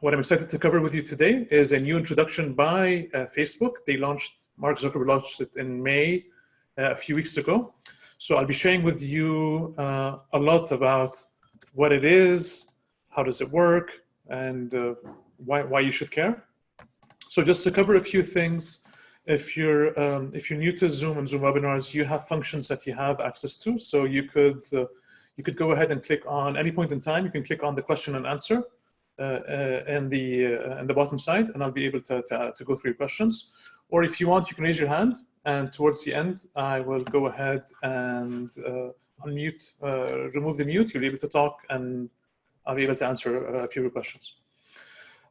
what I'm excited to cover with you today is a new introduction by uh, Facebook. They launched, Mark Zuckerberg launched it in May uh, a few weeks ago. So I'll be sharing with you uh, a lot about what it is, how does it work, and uh, why, why you should care. So just to cover a few things, if you're um, if you're new to Zoom and Zoom webinars, you have functions that you have access to. So you could uh, you could go ahead and click on any point in time. You can click on the question and answer uh, uh, in the uh, in the bottom side, and I'll be able to, to, to go through your questions. Or if you want, you can raise your hand, and towards the end, I will go ahead and uh, unmute, uh, remove the mute. You'll be able to talk, and I'll be able to answer a few questions.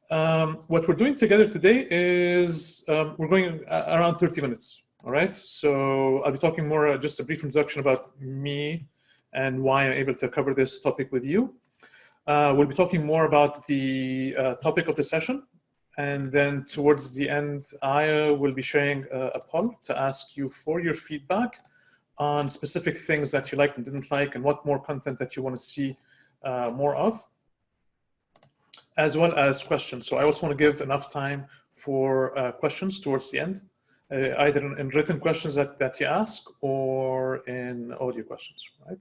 Um, what we're doing together today is um, we're going around 30 minutes. All right. So I'll be talking more, uh, just a brief introduction about me and why I'm able to cover this topic with you. Uh, we'll be talking more about the uh, topic of the session. And then towards the end, I will be sharing a, a poll to ask you for your feedback on specific things that you liked and didn't like and what more content that you want to see uh, more of as well as questions. So I also want to give enough time for uh, questions towards the end, uh, either in, in, written questions that, that you ask or in audio questions, right?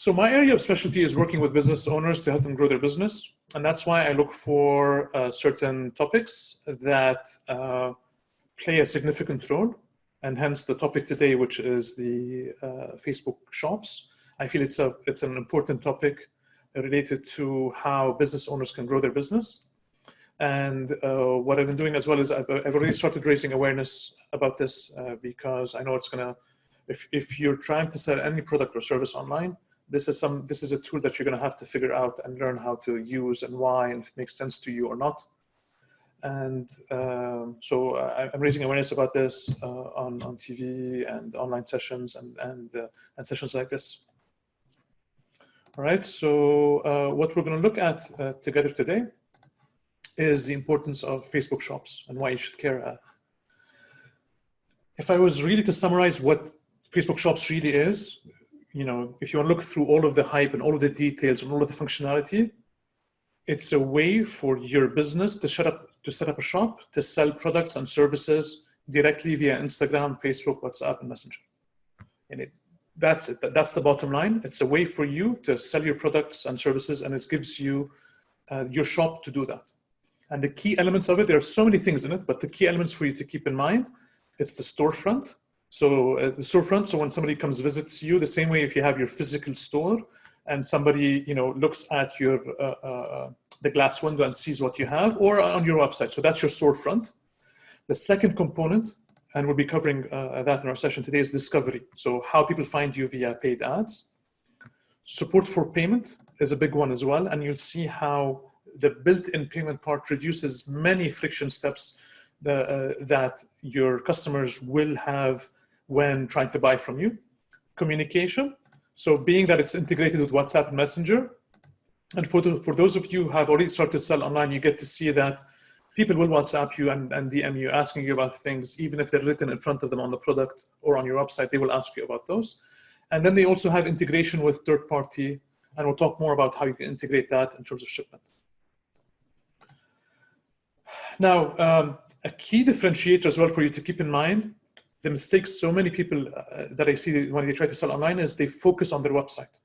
So my area of specialty is working with business owners to help them grow their business. And that's why I look for uh, certain topics that uh, play a significant role. And hence the topic today, which is the uh, Facebook shops. I feel it's, a, it's an important topic related to how business owners can grow their business. And uh, what I've been doing as well is I've, I've already started raising awareness about this uh, because I know it's gonna, if, if you're trying to sell any product or service online, this is some this is a tool that you're going to have to figure out and learn how to use and why and if it makes sense to you or not and um, so uh, I'm raising awareness about this uh, on, on TV and online sessions and, and, uh, and sessions like this. All right, so uh, what we're going to look at uh, together today is the importance of Facebook shops and why you should care. Uh. If I was really to summarize what Facebook shops really is, you know, if you want to look through all of the hype and all of the details and all of the functionality, it's a way for your business to set up to set up a shop to sell products and services directly via Instagram, Facebook, WhatsApp, and Messenger. And it that's it. That's the bottom line. It's a way for you to sell your products and services, and it gives you uh, your shop to do that. And the key elements of it, there are so many things in it, but the key elements for you to keep in mind, it's the storefront. So uh, the storefront, so when somebody comes visits you, the same way if you have your physical store and somebody you know looks at your uh, uh the glass window and sees what you have, or on your website. So that's your storefront. The second component and we'll be covering uh, that in our session today, is discovery. So how people find you via paid ads. Support for payment is a big one as well, and you'll see how the built-in payment part reduces many friction steps the, uh, that your customers will have when trying to buy from you. Communication, so being that it's integrated with WhatsApp Messenger, and for, the, for those of you who have already started to sell online, you get to see that people will WhatsApp you and, and DM you asking you about things, even if they're written in front of them on the product or on your website, they will ask you about those. And then they also have integration with third party, and we'll talk more about how you can integrate that in terms of shipment. Now, um, a key differentiator as well for you to keep in mind, the mistakes so many people uh, that I see when they try to sell online is they focus on their website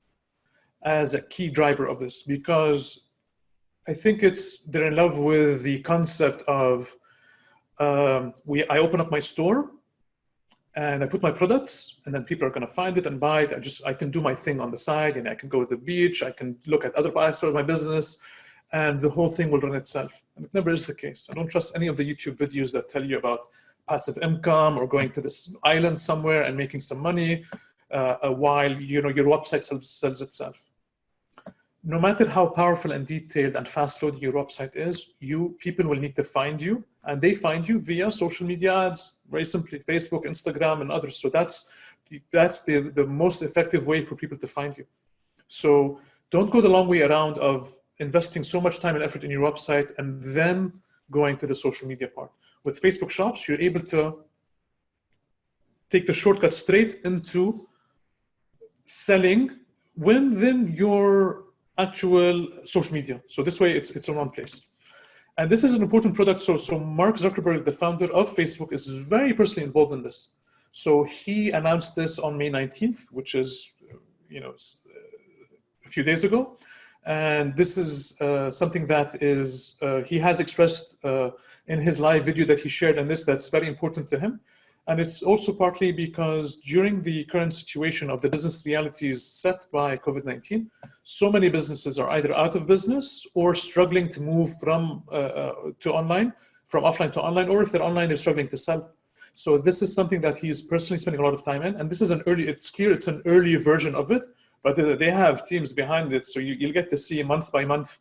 as a key driver of this because I think it's they're in love with the concept of um, we. I open up my store and I put my products, and then people are going to find it and buy it. I just I can do my thing on the side, and I can go to the beach. I can look at other parts of my business, and the whole thing will run itself. And it never is the case. I don't trust any of the YouTube videos that tell you about passive income or going to this island somewhere and making some money uh, while you know your website sells, sells itself no matter how powerful and detailed and fast loading your website is, you people will need to find you and they find you via social media ads, very simply Facebook, Instagram, and others. So that's that's the, the most effective way for people to find you. So don't go the long way around of investing so much time and effort in your website and then going to the social media part. With Facebook shops, you're able to take the shortcut straight into selling within your actual social media. So this way it's, it's in one place. And this is an important product. So, so Mark Zuckerberg, the founder of Facebook, is very personally involved in this. So he announced this on May 19th, which is, you know, a few days ago. And this is uh, something that is, uh, he has expressed uh, in his live video that he shared and this that's very important to him. And it's also partly because during the current situation of the business realities set by COVID-19, so many businesses are either out of business or struggling to move from uh, uh, to online, from offline to online, or if they're online, they're struggling to sell. So this is something that he's personally spending a lot of time in. And this is an early, it's clear it's an early version of it, but they have teams behind it. So you, will get to see month by month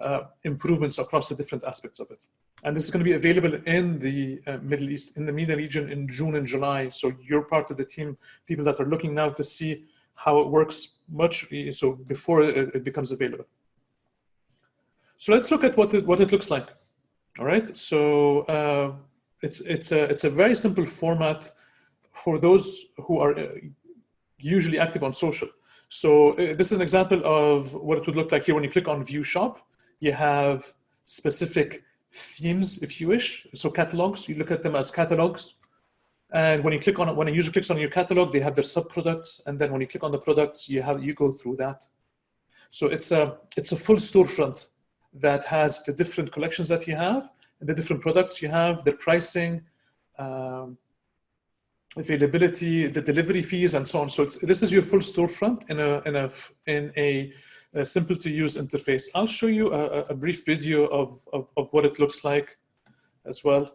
uh, improvements across the different aspects of it. And this is going to be available in the uh, Middle East, in the MENA region in June and July. So you're part of the team, people that are looking now to see how it works much so before it, it becomes available. So let's look at what it, what it looks like. All right. So uh, it's it's a it's a very simple format for those who are uh, usually active on social. So uh, this is an example of what it would look like here when you click on View Shop. You have specific themes, if you wish. So catalogs, you look at them as catalogs. And when you click on when a user clicks on your catalog, they have their sub-products. And then when you click on the products, you have you go through that. So it's a it's a full storefront that has the different collections that you have, and the different products you have, the pricing, um, availability, the delivery fees, and so on. So this is your full storefront in a in a in a a simple to use interface. I'll show you a, a brief video of, of, of what it looks like as well.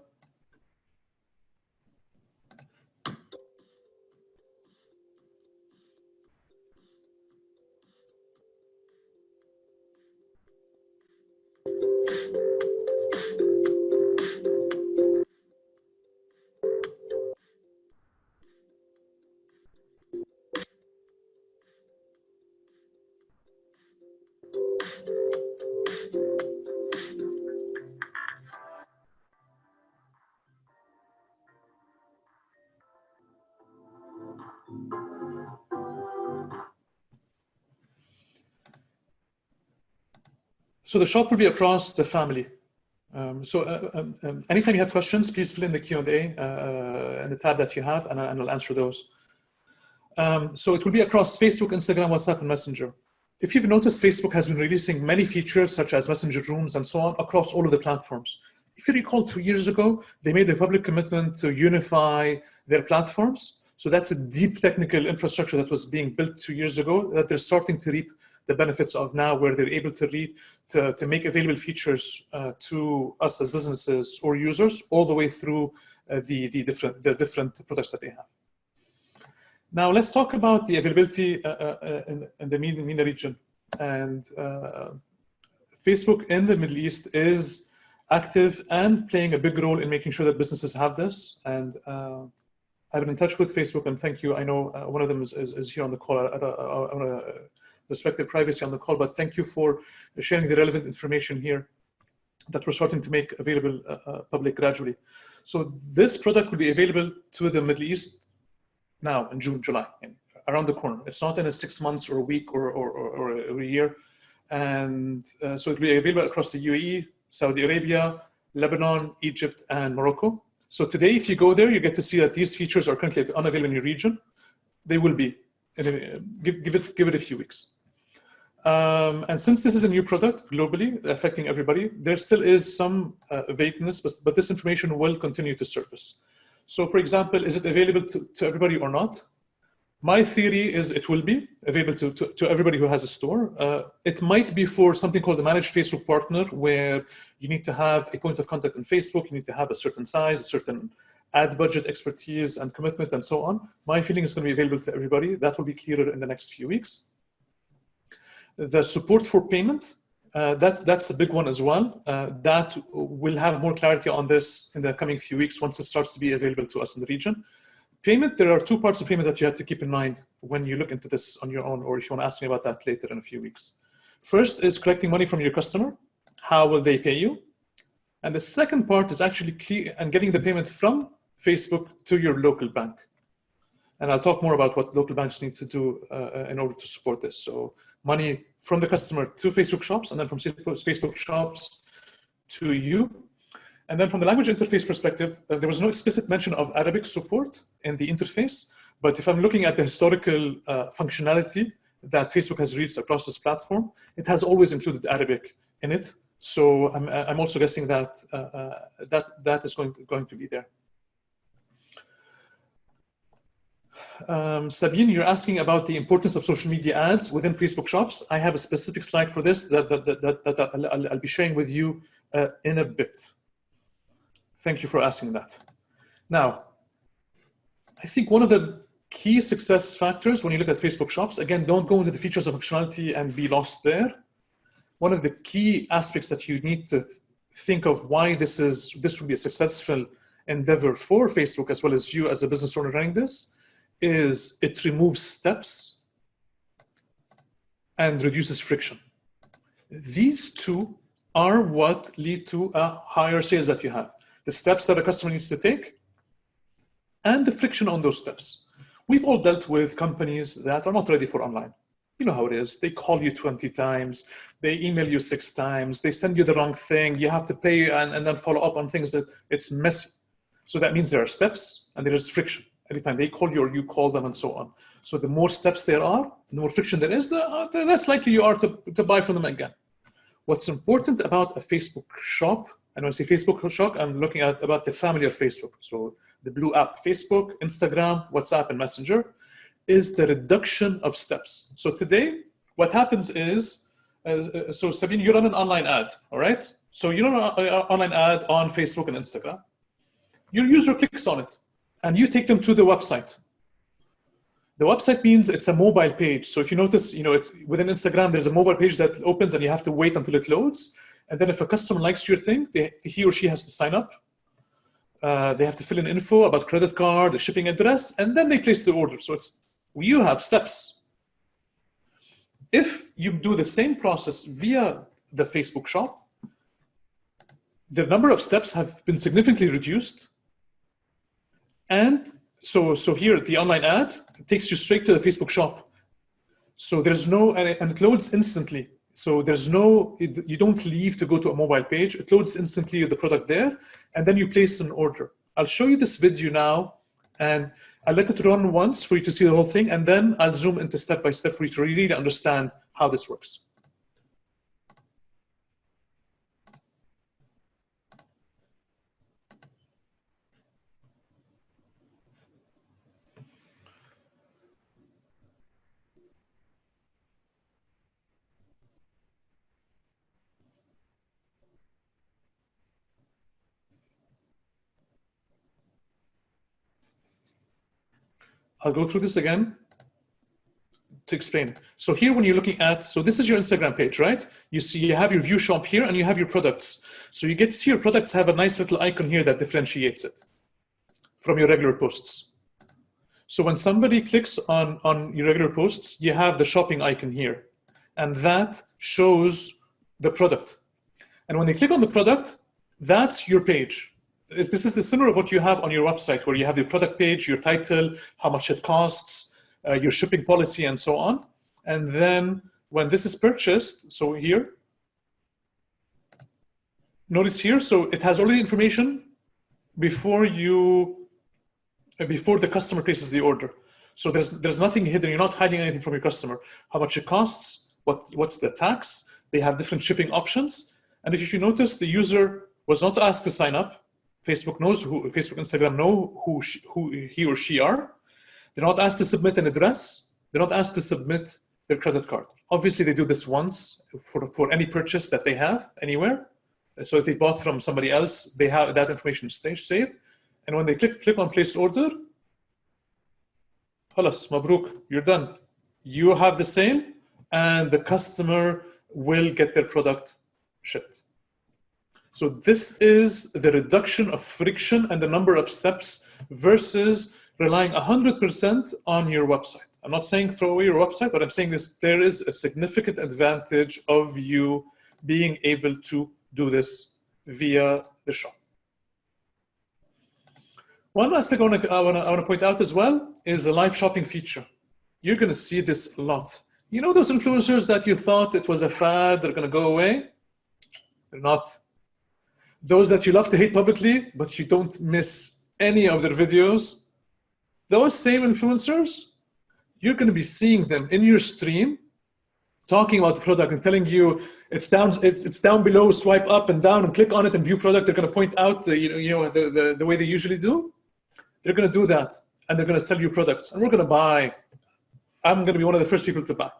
So the shop will be across the family. Um, so uh, um, um, anytime you have questions, please fill in the Q&A uh, uh, and the tab that you have, and, and I'll answer those. Um, so it will be across Facebook, Instagram, WhatsApp, and Messenger. If you've noticed, Facebook has been releasing many features such as Messenger Rooms and so on across all of the platforms. If you recall, two years ago, they made a public commitment to unify their platforms. So that's a deep technical infrastructure that was being built two years ago that they're starting to reap the benefits of now where they're able to read, to, to make available features uh, to us as businesses or users all the way through uh, the, the, different, the different products that they have. Now let's talk about the availability uh, uh, uh in, in, the MENA region. And uh, Facebook in the Middle East is active and playing a big role in making sure that businesses have this. And I've been in touch with Facebook and thank you. I know one of them is, is, is here on the call. I, I, I, I respect their privacy on the call, but thank you for sharing the relevant information here that we're starting to make available uh, uh, public gradually. So this product will be available to the Middle East now in June, July, around the corner. It's not in a six months or a week or, or, or, or a year. And uh, so it will be available across the UAE, Saudi Arabia, Lebanon, Egypt, and Morocco. So today, if you go there, you get to see that these features are currently unavailable in your region. They will be. Give, give, it, give it a few weeks. Um, and since this is a new product globally affecting everybody, there still is some uh, vagueness, but, but this information will continue to surface. So for example, is it available to, to everybody or not? My theory is it will be available to, to, to everybody who has a store. Uh, it might be for something called a managed Facebook partner, where you need to have a point of contact on Facebook, you need to have a certain size, a certain ad budget expertise and commitment and so on. My feeling is going to be available to everybody. That will be clearer in the next few weeks. The support for payment, uh, that's, that's a big one as well. Uh, that will have more clarity on this in the coming few weeks once it starts to be available to us in the region. Payment, there are two parts of payment that you have to keep in mind when you look into this on your own, or if you want to ask me about that later in a few weeks. First is collecting money from your customer. How will they pay you? And the second part is actually clear and getting the payment from Facebook to your local bank. And I'll talk more about what local banks need to do uh, in order to support this. So money from the customer to Facebook shops and then from Facebook shops to you. And then from the language interface perspective, uh, there was no explicit mention of Arabic support in the interface. But if I'm looking at the historical uh, functionality that Facebook has reached across this platform, it has always included Arabic in it. So I'm, I'm also guessing that uh, uh, that, that is going to, going to be there. Um, Sabine, you're asking about the importance of social media ads within Facebook shops. I have a specific slide for this that, that, that, that, that I'll, I'll, be sharing with you uh, in a bit. Thank you for asking that. Now, I think one of the key success factors when you look at Facebook shops, again, don't go into the features of functionality and be lost there. One of the key aspects that you need to think of why this is this would be a successful endeavor for Facebook as well as you as a business owner running this is it removes steps and reduces friction. These two are what lead to a higher sales that you have. The steps that a customer needs to take and the friction on those steps. We've all dealt with companies that are not ready for online. You know how it is. They call you 20 times, they email you six times, they send you the wrong thing, you have to pay and, and then follow up on things that it's messy. So that means there are steps and there is friction. Anytime they call you or you call them and so on. So the more steps there are, the more friction there is, the, uh, the less likely you are to, to buy from them again. What's important about a Facebook shop, and when I say Facebook shop, I'm looking at about the family of Facebook. So the blue app, Facebook, Instagram, WhatsApp, and Messenger, is the reduction of steps. So today, what happens is, uh, so Sabine, you run an online ad, all right? So you run an online ad on Facebook and Instagram. Your user clicks on it and you take them to the website. The website means it's a mobile page. So if you notice, you know, it, within Instagram, there's a mobile page that opens and you have to wait until it loads. And then if a customer likes your thing, they, he or she has to sign up. Uh, they have to fill in info about credit card, the shipping address, and then they place the order. So it's you have steps. If you do the same process via the Facebook shop, the number of steps have been significantly reduced and so, so here, the online ad takes you straight to the Facebook shop. So there's no, and it, loads instantly. So there's no, it, you don't leave to go to a mobile page. It loads instantly the product there, and then you place an order. I'll show you this video now, and I'll let it run once for you to see the whole thing, and then I'll zoom into step by step for you to really understand how this works. I'll go through this again to explain. So here when you're looking at, so this is your Instagram page, right? You see you have your view shop here and you have your products. So you get to see your products have a nice little icon here that differentiates it from your regular posts. So when somebody clicks on, on your regular posts, you have the shopping icon here. And that shows the product. And when they click on the product, that's your page this is the similar of what you have on your website where you have your product page, your title, how much it costs, uh, your shipping policy, and so on. And then when this is purchased, so here, notice here, so it has all the information before you, uh, before the customer places the order. So there's, there's nothing hidden. You're not hiding anything from your customer. How much it costs, what, what's the tax. They have different shipping options. And if you notice, the user was not asked to sign up. Facebook knows who, Facebook, Instagram know who, she, who he or she are. They're not asked to submit an address. They're not asked to submit their credit card. Obviously, they do this once for, for any purchase that they have anywhere. So if they bought from somebody else, they have that information stage saved. And when they click, click on place order, halas, mabruk, you're done. You have the same and the customer will get their product shipped. So this is the reduction of friction and the number of steps versus relying 100% on your website. I'm not saying throw away your website, but I'm saying this, there is a significant advantage of you being able to do this via the shop. One last thing I want, to, I, want to, I want to point out as well is a live shopping feature. You're going to see this a lot. You know those influencers that you thought it was a fad, they're going to go away? They're not those that you love to hate publicly, but you don't miss any of their videos, those same influencers, you're going to be seeing them in your stream talking about the product and telling you it's down it's down below swipe up and down and click on it and view product. They're going to point out the you know, you know the, the, the way they usually do. They're going to do that and they're going to sell you products and we're going to buy. I'm going to be one of the first people to buy.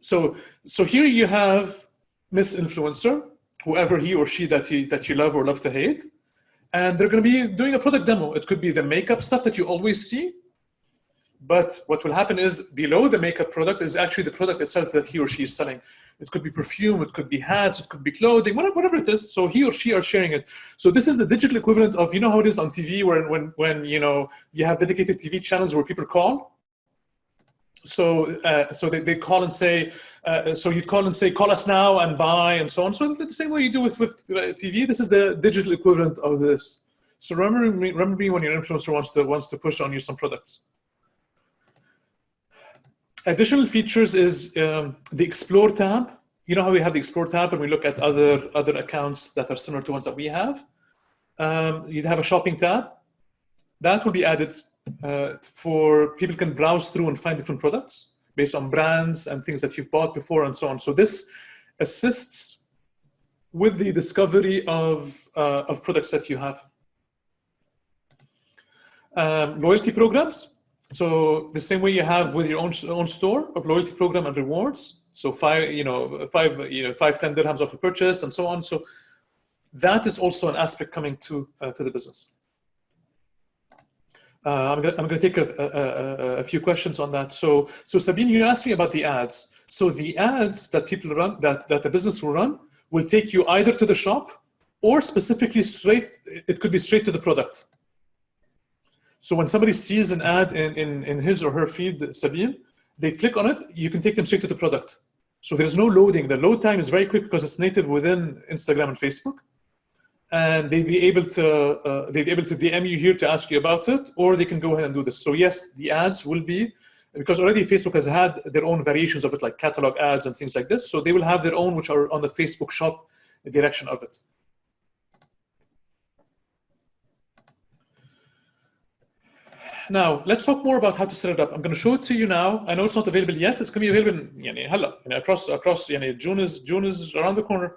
So so here you have miss influencer whoever he or she that you that you love or love to hate and they're going to be doing a product demo it could be the makeup stuff that you always see but what will happen is below the makeup product is actually the product itself that he or she is selling. It could be perfume, it could be hats, it could be clothing, whatever, whatever it is. So he or she are sharing it. So this is the digital equivalent of, you know how it is on TV where when, when you know, you have dedicated TV channels where people call? So, uh, so they, they call and say, uh, so you'd call and say, call us now and buy and so on. So the same way you do with, with uh, TV, this is the digital equivalent of this. So remember me, remember me when your influencer wants to, wants to push on you some products. Additional features is um, the Explore tab. You know how we have the Explore tab and we look at other, other accounts that are similar to ones that we have? Um, you'd have a shopping tab. That will be added uh, for people can browse through and find different products based on brands and things that you've bought before and so on. So this assists with the discovery of, uh, of products that you have. Um, loyalty programs. So the same way you have with your own own store of loyalty program and rewards. So five, you know, five, you know, five, 10 dirhams off a purchase and so on. So that is also an aspect coming to, uh, to the business. Uh, I'm I'm gonna take a, a, a, few questions on that. So, so Sabine, you asked me about the ads. So the ads that people run, that, that the business will run, will take you either to the shop or specifically straight, it could be straight to the product. So when somebody sees an ad in, in, in his or her feed, Sabine, they click on it, you can take them straight to the product. So there's no loading. The load time is very quick because it's native within Instagram and Facebook and they'd be able to uh, they'd be able to DM you here to ask you about it, or they can go ahead and do this. So yes, the ads will be because already Facebook has had their own variations of it, like catalog ads and things like this. So they will have their own, which are on the Facebook Shop direction of it. Now, let's talk more about how to set it up. I'm going to show it to you now. I know it's not available yet. It's going to be available in, yani, hello, across, across yani, June, is, June is around the corner.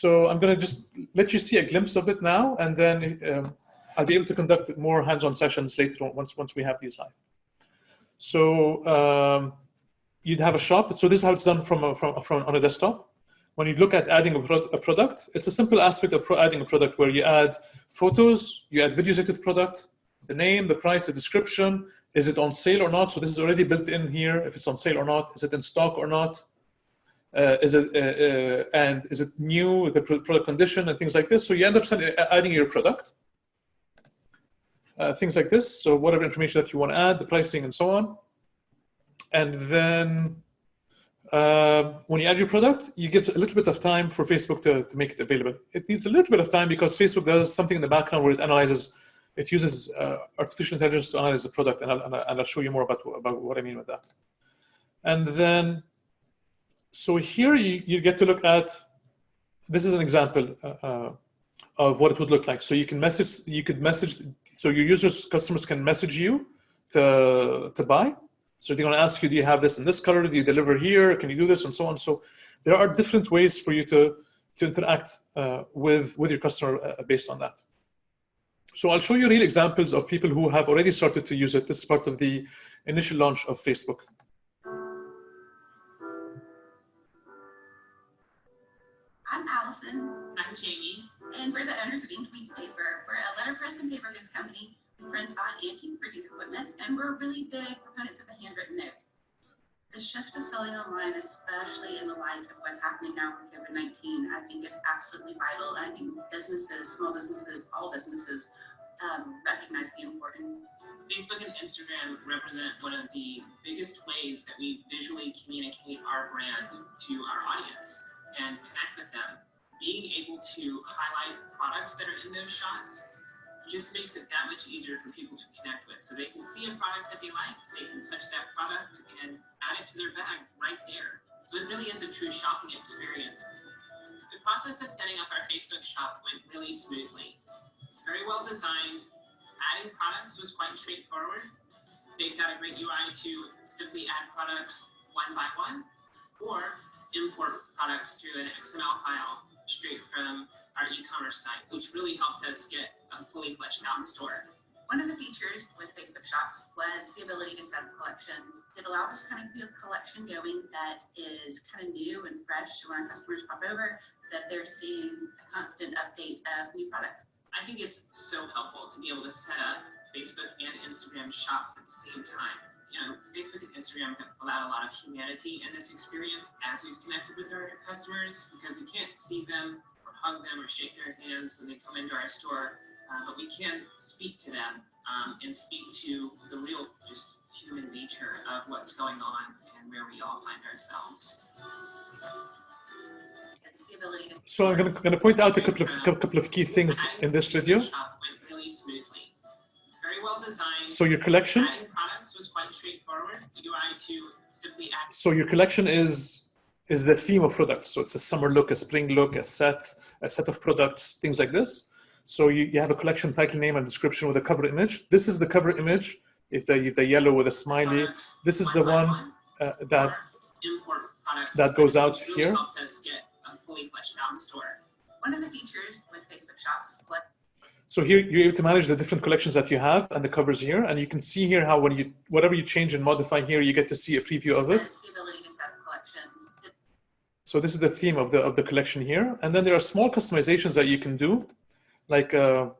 So I'm going to just let you see a glimpse of it now, and then um, I'll be able to conduct more hands-on sessions later on once, once we have these live. So um, you'd have a shop. So this is how it's done from, a, from, from on a desktop. When you look at adding a, pro a product, it's a simple aspect of adding a product where you add photos, you add videos into the product, the name, the price, the description, is it on sale or not? So this is already built in here, if it's on sale or not, is it in stock or not? Uh, is it, uh, uh, and is it new, the product condition and things like this. So you end up adding your product, uh, things like this. So whatever information that you want to add, the pricing and so on. And then uh, when you add your product, you give a little bit of time for Facebook to, to make it available. It needs a little bit of time because Facebook does something in the background where it analyzes it uses uh, artificial intelligence to analyze the product, and I'll, and I'll show you more about, about what I mean with that. And then, so here you, you get to look at, this is an example uh, uh, of what it would look like. So you can message, you could message, so your users, customers can message you to, to buy. So they're going to ask you, do you have this in this color? Do you deliver here? Can you do this? And so on. So there are different ways for you to, to interact uh, with, with your customer uh, based on that. So I'll show you real examples of people who have already started to use it. This is part of the initial launch of Facebook. I'm Jamie. And we're the owners of Ink Meets Paper. We're a letterpress and paper goods company. We print on antique printing equipment, and we're really big proponents of the handwritten note. The shift to selling online, especially in the light of what's happening now with COVID-19, I think is absolutely vital. And I think businesses, small businesses, all businesses um, recognize the importance. Facebook and Instagram represent one of the biggest ways that we visually communicate our brand to our audience and connect with them. Being able to highlight products that are in those shots just makes it that much easier for people to connect with. So they can see a product that they like, they can touch that product and add it to their bag right there. So it really is a true shopping experience. The process of setting up our Facebook shop went really smoothly. It's very well designed. Adding products was quite straightforward. They've got a great UI to simply add products one by one or import products through an XML file straight from our e-commerce site, which really helped us get a fully fleshed out store. One of the features with Facebook Shops was the ability to set up collections. It allows us to kind of keep a collection going that is kind of new and fresh. So when our customers pop over, that they're seeing a constant update of new products. I think it's so helpful to be able to set up Facebook and Instagram shops at the same time. You know, Facebook and Instagram have allowed a lot of humanity in this experience as we've connected with our customers because we can't see them or hug them or shake their hands when they come into our store, uh, but we can speak to them um, and speak to the real, just human nature of what's going on and where we all find ourselves. It's the ability to So I'm going to point out a couple of couple of key things in this video. Shop went really smoothly. It's very well designed. So your collection, Was quite straightforward. UI to simply add so your collection is is the theme of products. So it's a summer look, a spring look, a set, a set of products, things like this. So you, you have a collection title name and description with a cover image. This is the cover image. If the the yellow with a smiley, products this is the by one uh, that products that goes out really here. us get a fully fleshed out store. one of the features with Facebook Shops So here you're able to manage the different collections that you have and the covers here. And you can see here how when you, whatever you change and modify here, you get to see a preview of it. the ability to set up collections. So this is the theme of the, of the collection here. And then there are small customizations that you can do. Like uh,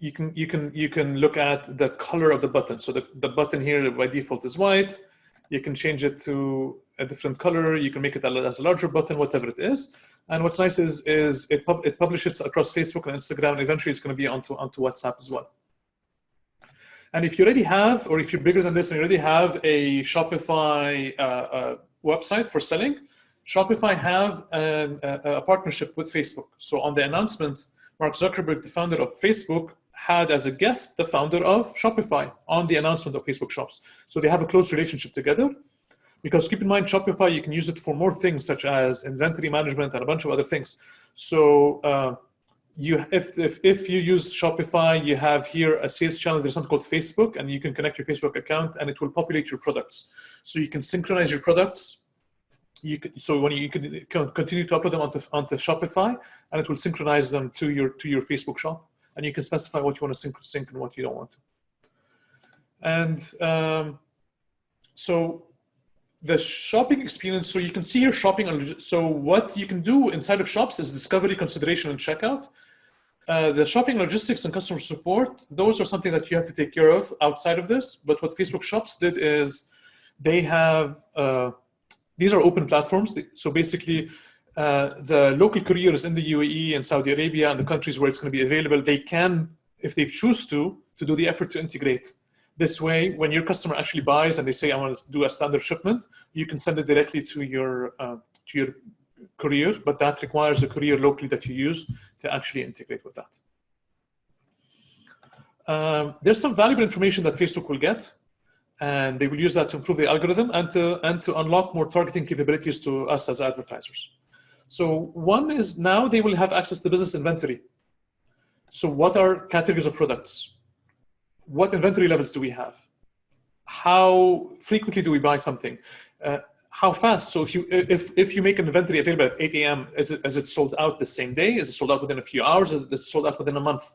you can, you can, you can look at the color of the button. So the, the button here by default is white. You can change it to a different color. You can make it as a larger button, whatever it is. And what's nice is, is it, pub, it publishes across Facebook and Instagram, and eventually it's going to be onto, onto WhatsApp as well. And if you already have, or if you're bigger than this and you already have a Shopify uh, uh, website for selling, Shopify have an, a, a partnership with Facebook. So on the announcement, Mark Zuckerberg, the founder of Facebook, had as a guest the founder of Shopify on the announcement of Facebook Shops. So they have a close relationship together. Because keep in mind, Shopify, you can use it for more things such as inventory management and a bunch of other things. So uh, you, if, if, if you use Shopify, you have here a sales channel, there's something called Facebook, and you can connect your Facebook account and it will populate your products. So you can synchronize your products. You can, so when you, you can continue to upload them onto, onto Shopify, and it will synchronize them to your, to your Facebook shop. And you can specify what you want to sync, sync and what you don't want to. And um, so the shopping experience, so you can see here shopping. So what you can do inside of shops is discovery, consideration, and checkout. Uh, the shopping logistics and customer support, those are something that you have to take care of outside of this. But what Facebook Shops did is they have, uh, these are open platforms. So basically, uh, the local couriers in the UAE and Saudi Arabia and the countries where it's going to be available, they can, if they choose to, to do the effort to integrate. This way, when your customer actually buys and they say, I want to do a standard shipment, you can send it directly to your, uh, to your courier, but that requires a courier locally that you use to actually integrate with that. Um, there's some valuable information that Facebook will get, and they will use that to improve the algorithm and to, and to unlock more targeting capabilities to us as advertisers. So one is now they will have access to business inventory. So what are categories of products? What inventory levels do we have? How frequently do we buy something? Uh, how fast? So if you if if you make an inventory available at 8 a.m., is it is it sold out the same day? Is it sold out within a few hours? Is it sold out within a month?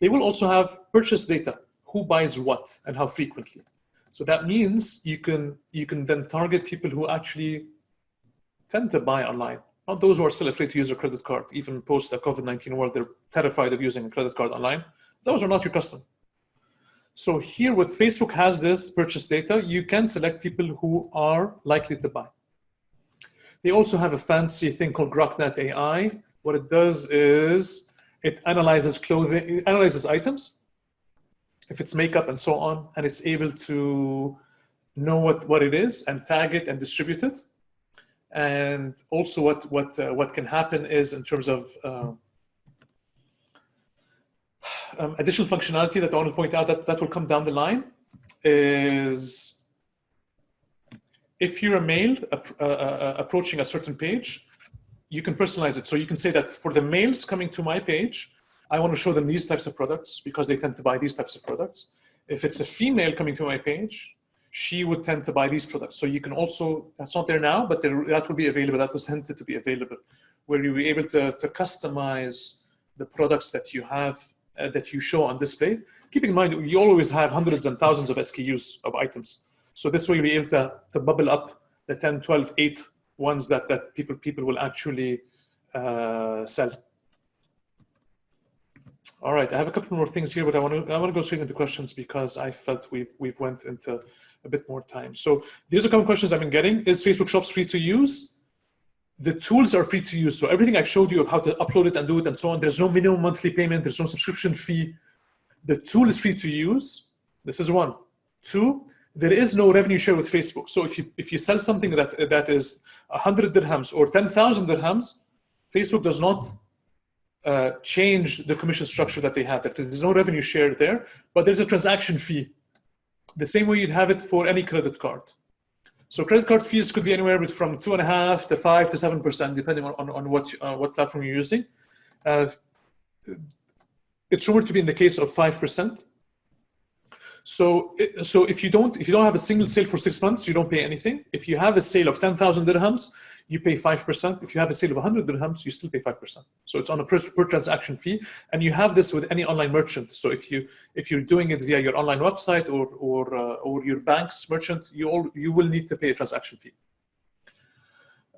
They will also have purchase data. Who buys what and how frequently? So that means you can you can then target people who actually tend to buy online. Not those who are still afraid to use a credit card, even post the COVID-19 world, they're terrified of using a credit card online. Those are not your customer. So here with Facebook has this purchase data, you can select people who are likely to buy. They also have a fancy thing called GrokNet AI. What it does is it analyzes clothing, it analyzes items, if it's makeup and so on, and it's able to know what, what it is and tag it and distribute it. And also what, what, uh, what can happen is in terms of uh, um, additional functionality that I want to point out that, that will come down the line is if you're a male uh, uh, approaching a certain page, you can personalize it. So you can say that for the males coming to my page, I want to show them these types of products because they tend to buy these types of products. If it's a female coming to my page, she would tend to buy these products. So you can also, that's not there now, but there, that will be available. That was intended to be available, where you'll be able to, to customize the products that you have, uh, that you show on display. Keeping in mind, you always have hundreds and thousands of SKUs of items. So this way you'll be able to, to bubble up the 10, 12, 8 ones that, that people, people will actually uh, sell. All right, I have a couple more things here, but I want to I want to go straight into questions because I felt we've we've went into a bit more time. So these are couple questions I've been getting. Is Facebook Shops free to use? The tools are free to use. So everything I've showed you of how to upload it and do it and so on, there's no minimum monthly payment, there's no subscription fee. The tool is free to use. This is one. Two, there is no revenue share with Facebook. So if you if you sell something that that is 100 dirhams or 10,000 dirhams, Facebook does not uh, change the commission structure that they have. There's no revenue share there, but there's a transaction fee. The same way you'd have it for any credit card. So credit card fees could be anywhere from two and a half to five to seven percent, depending on, on, on what uh, what platform you're using. Uh, it's rumored to be in the case of five percent. So, so if you don't if you don't have a single sale for six months, you don't pay anything. If you have a sale of ten thousand dirhams, you pay 5%. If you have a sale of 100 dirhams, you still pay 5%. So it's on a per, per, transaction fee. And you have this with any online merchant. So if, you, if you're doing it via your online website or, or, uh, or your bank's merchant, you, all, you will need to pay a transaction fee.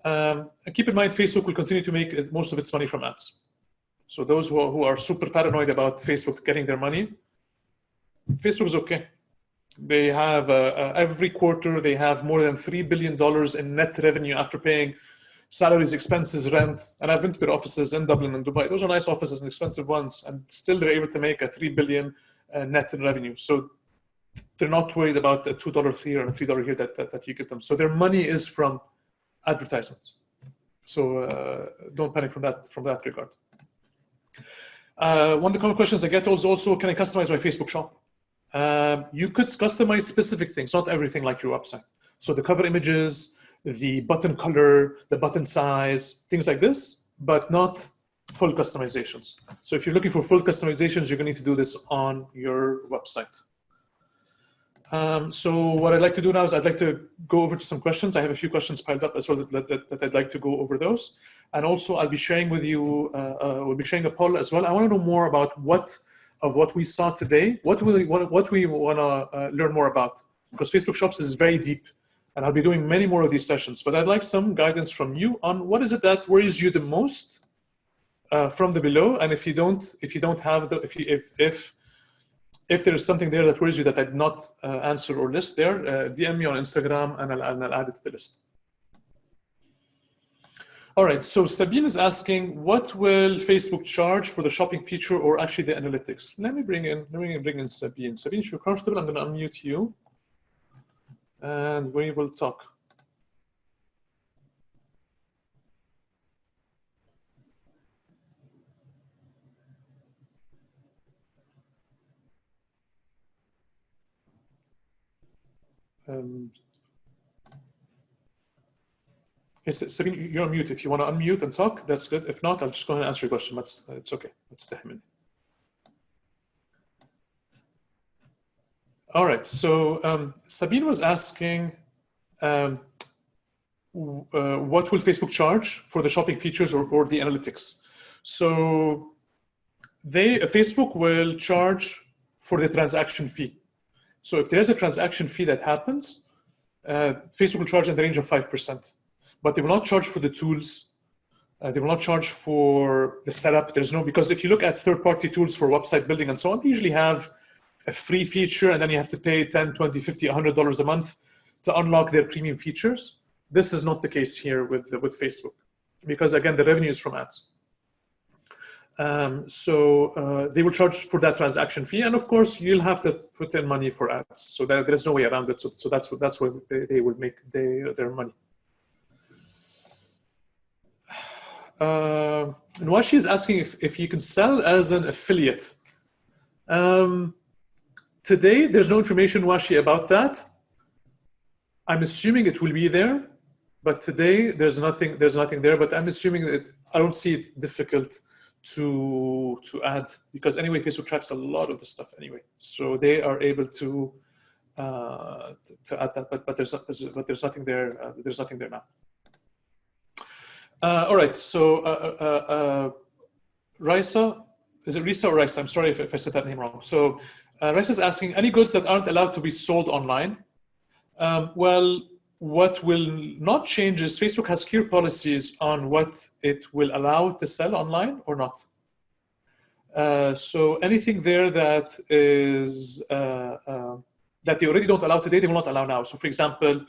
Um, keep in mind, Facebook will continue to make most of its money from ads. So those who are, who are super paranoid about Facebook getting their money, Facebook is okay. They have, uh, uh, every quarter, they have more than $3 billion in net revenue after paying salaries, expenses, rent. And I've been to their offices in Dublin and Dubai. Those are nice offices and expensive ones. And still they're able to make a 3 billion uh, net in revenue. So they're not worried about a $2 here and a $3 here that, that, that you get them. So their money is from advertisements. So uh, don't panic from that, from that regard. Uh, one of the common questions I get is also, can I customize my Facebook shop? Um, you could customize specific things, not everything like your website. So the cover images, the button color, the button size, things like this, but not full customizations. So if you're looking for full customizations, you're going to need to do this on your website. Um, so what I'd like to do now is I'd like to go over to some questions. I have a few questions piled up as well that, that, that I'd like to go over those. And also I'll be sharing with you, uh, uh, we'll be sharing a poll as well. I want to know more about what of what we saw today, what we what, what we want to uh, learn more about. Because Facebook Shops is very deep, and I'll be doing many more of these sessions. But I'd like some guidance from you on what is it that worries you the most uh, from the below, and if you don't, if you don't have the, if you, if if if there is something there that worries you that I did not uh, answer or list there, uh, DM me on Instagram, and I'll, and I'll add it to the list. All right, so Sabine is asking, what will Facebook charge for the shopping feature or actually the analytics? Let me bring in, let me bring in Sabine. Sabine, if you're comfortable, I'm gonna unmute you and we will talk. Um, Yes, Sabine, you're on mute. If you want to unmute and talk, that's good. If not, I'll just go ahead and answer your question. That's, it's okay. Let's take a minute. All right, so um, Sabine was asking, um, uh, what will Facebook charge for the shopping features or, or the analytics? So they, uh, Facebook will charge for the transaction fee. So if there's a transaction fee that happens, uh, Facebook will charge in the range of 5% but they will not charge for the tools. Uh, they will not charge for the setup. There's no, because if you look at third-party tools for website building and so on, they usually have a free feature and then you have to pay 10, 20, 50, $100 a month to unlock their premium features. This is not the case here with, with Facebook because again, the revenue is from ads. Um, so uh, they will charge for that transaction fee, and of course you'll have to put in money for ads. So that, there's no way around it. So, so that's what that's where they, they will make they, their money. Uh, Nwashi is asking if, if you can sell as an affiliate. Um, today, there's no information, Nwashi, about that. I'm assuming it will be there. but today there's nothing there's nothing there. But I'm assuming that I don't see it difficult to to add because anyway Facebook tracks a lot of the stuff anyway, so they are able to uh, to, to add that. But but there's but there's nothing there. Uh, there's nothing there now. Uh, all right, so uh, uh, uh, Raisa, is it Risa or Raisa? I'm sorry if, if I said that name wrong. So uh, is asking, any goods that aren't allowed to be sold online? Um, well, what will not change is Facebook has clear policies on what it will allow to sell online or not. Uh, so anything there that is uh, uh, that they already don't allow today, they will not allow now. So for example,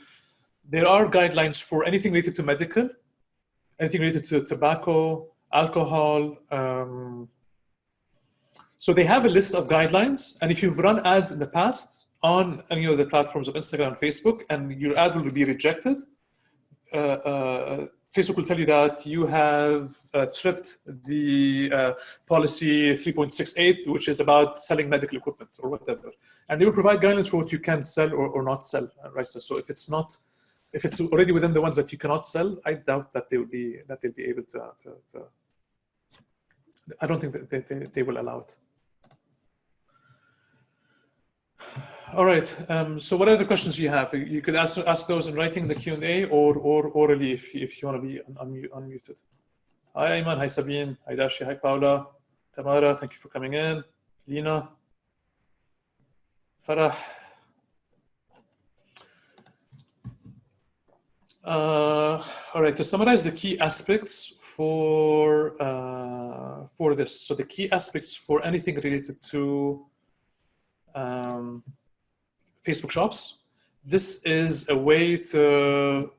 there are guidelines for anything related to medical, anything related to tobacco, alcohol. Um, so they have a list of guidelines, and if you've run ads in the past, on any of the platforms of Instagram and Facebook and your ad will be rejected, uh, uh, Facebook will tell you that you have uh, tripped the uh, policy 3.68, which is about selling medical equipment or whatever. And they will provide guidelines for what you can sell or, or not sell, uh, right? So if it's not, if it's already within the ones that you cannot sell, I doubt that they will be, that they'll be able to, to, to I don't think that they, they, they will allow it. All right. Um, so what are the questions you have? You could ask, ask those in writing in the Q&A or, or orally if, if you want to be un unmuted. Hi, Ayman. Hi, Sabine. Hi, Dashi. Hi, Paula. Tamara, thank you for coming in. Lina. Farah. Uh, all right, to summarize the key aspects for, uh, for this. So the key aspects for anything related to um, Facebook shops. This is a way to,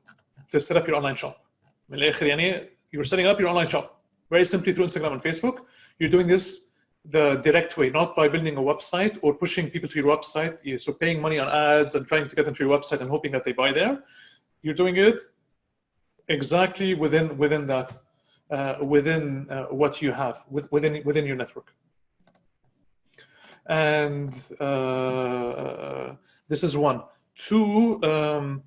to set up your online shop. You're setting up your online shop very simply through Instagram and Facebook. You're doing this the direct way, not by building a website or pushing people to your website. So paying money on ads and trying to get them to your website and hoping that they buy there. You're doing it exactly within within that, uh, within uh, what you have, within within your network. And uh, this is one. Two, um,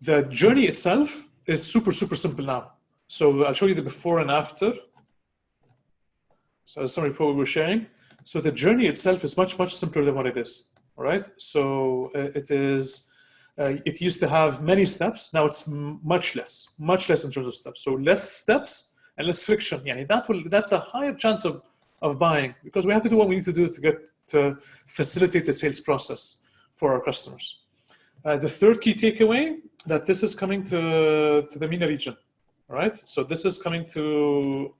the journey itself is super, super simple now. So I'll show you the before and after. So as summary before we were sharing. So the journey itself is much, much simpler than what it is. All right. So uh, it is, uh, it used to have many steps. Now it's much less, much less in terms of steps. So less steps and less friction. Yeah, that will, that's a higher chance of, of buying because we have to do what we need to do to get to facilitate the sales process for our customers. Uh, the third key takeaway that this is coming to, to the MENA region, right? So this is coming to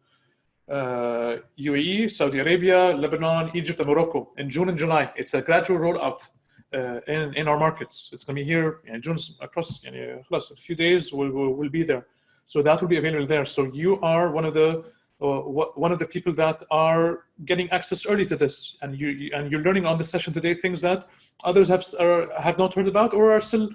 uh, UAE, Saudi Arabia, Lebanon, Egypt, and Morocco in June and July. It's a gradual rollout uh, in, in our markets. It's going to be here in June across you know, a few days, we'll, we'll, we'll be there. So that will be available there. So you are one of the uh, one of the people that are getting access early to this, and you and you're learning on the session today things that others have are, have not heard about or are still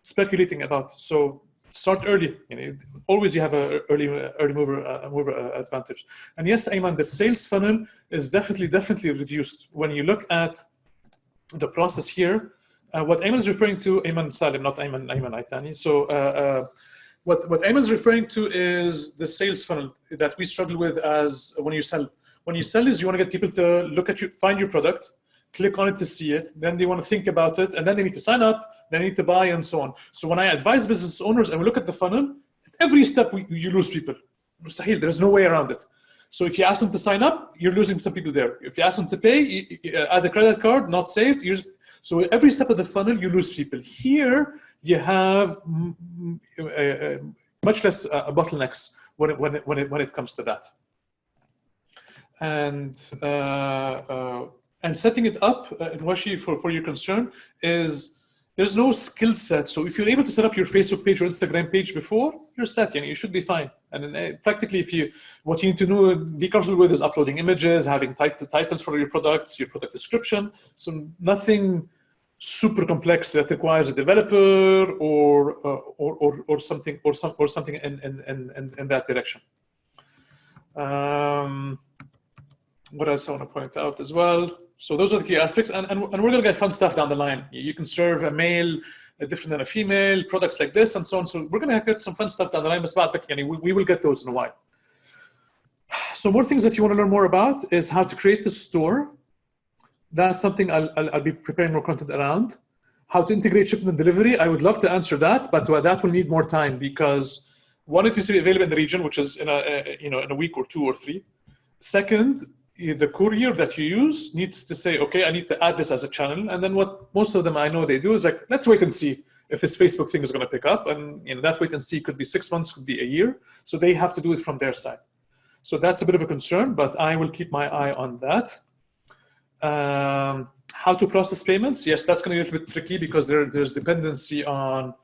speculating about. So start early. You know, always you have a early early mover uh, mover uh, advantage. And yes, Ayman, the sales funnel is definitely definitely reduced when you look at the process here. Uh, what Ayman is referring to, Ayman Salim, not Ayman Ayman Aitani. So uh, uh, what, what is referring to is the sales funnel that we struggle with as when you sell. When you sell is you want to get people to look at you, find your product, click on it to see it, then they want to think about it, and then they need to sign up, they need to buy, and so on. So when I advise business owners and we look at the funnel, at every step we, you lose people. Mustahil, there's no way around it. So if you ask them to sign up, you're losing some people there. If you ask them to pay, you, add a credit card, not safe. so every step of the funnel, you lose people. Here, you have much less uh, bottlenecks when it, when, it, when, it, when it comes to that. And, uh, uh, and setting it up, uh, Washi, for, for your concern, is there's no skill set. So if you're able to set up your Facebook page or Instagram page before, you're set, you, know, you should be fine. And then, uh, practically, if you what you need to know, be comfortable with is uploading images, having tit titles for your products, your product description. So nothing super complex that requires a developer or uh, or, or, or something or some or something in in in, in that direction. Um, what else I want to point out as well? So those are the key aspects, and and, and we're going to get fun stuff down the line. You can serve a mail uh, different than a female, products like this, and so on. So we're going to get some fun stuff down the line, Ms. Ba'ad, but, yani, we, we will get those in a while. So more things that you want to learn more about is how to create the store. That's something I'll, I'll, I'll be preparing more content around. How to integrate shipment and delivery. I would love to answer that, but that will need more time because one, it needs to be available in the region, which is in a, a you know in a week or two or three. Second, the courier that you use needs to say, okay, I need to add this as a channel. And then what most of them I know they do is like, let's wait and see if this Facebook thing is going to pick up. And you know, that wait and see could be six months, could be a year. So they have to do it from their side. So that's a bit of a concern, but I will keep my eye on that. Um, how to process payments? Yes, that's going to be a little bit tricky because there, there's dependency on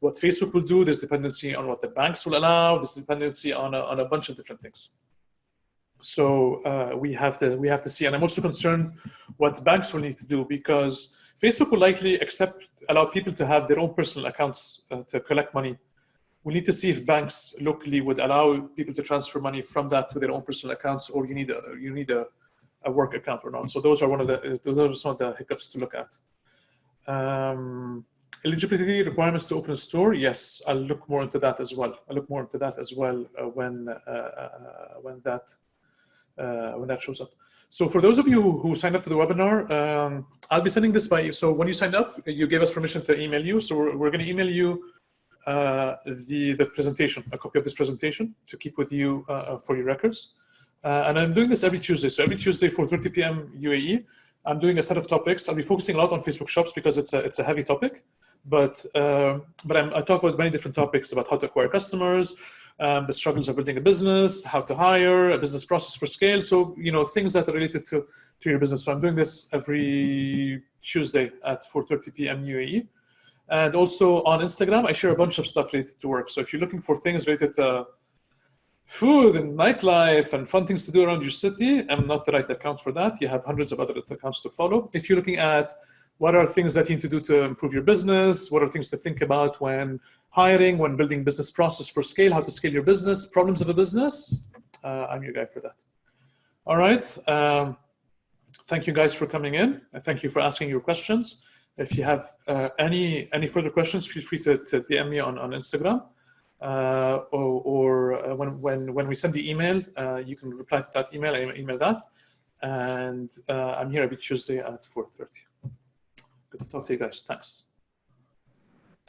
what Facebook will do. There's dependency on what the banks will allow. There's dependency on a, on a bunch of different things. So uh, we have to we have to see, and I'm also concerned what banks will need to do because Facebook will likely accept allow people to have their own personal accounts uh, to collect money. We need to see if banks locally would allow people to transfer money from that to their own personal accounts, or you need a you need a, a work account or not. So those are one of the those are some of the hiccups to look at. Um, eligibility requirements to open a store. Yes, I'll look more into that as well. I'll look more into that as well uh, when uh, uh, when that uh, when that shows up. So for those of you who signed up to the webinar, um, I'll be sending this by, so when you signed up, you gave us permission to email you. So we're, we're gonna email you uh, the, the presentation, a copy of this presentation to keep with you uh, uh for your records. Uh, and I'm doing this every Tuesday. So every Tuesday, 4.30 p.m. UAE, I'm doing a set of topics. I'll be focusing a lot on Facebook shops because it's a, it's a heavy topic. But, uh, but I'm, I talk about many different topics about how to acquire customers, um, the struggles of building a business, how to hire, a business process for scale. So, you know, things that are related to, to your business. So I'm doing this every Tuesday at 4.30 p.m. UAE. And also on Instagram, I share a bunch of stuff related to work. So if you're looking for things related to food and nightlife and fun things to do around your city, I'm not the right account for that. You have hundreds of other accounts to follow. If you're looking at what are things that you need to do to improve your business, what are things to think about when hiring, when building business process for scale, how to scale your business, problems of a business, uh, I'm your guy for that. All right. Um, thank you guys for coming in. And thank you for asking your questions. If you have uh, any any further questions, feel free to, to DM me on, on Instagram. Uh, or, or uh, when, when, when we send the email, uh, you can reply to that email, email that. And uh, I'm here every Tuesday at 4.30. Good to talk to you guys. Thanks.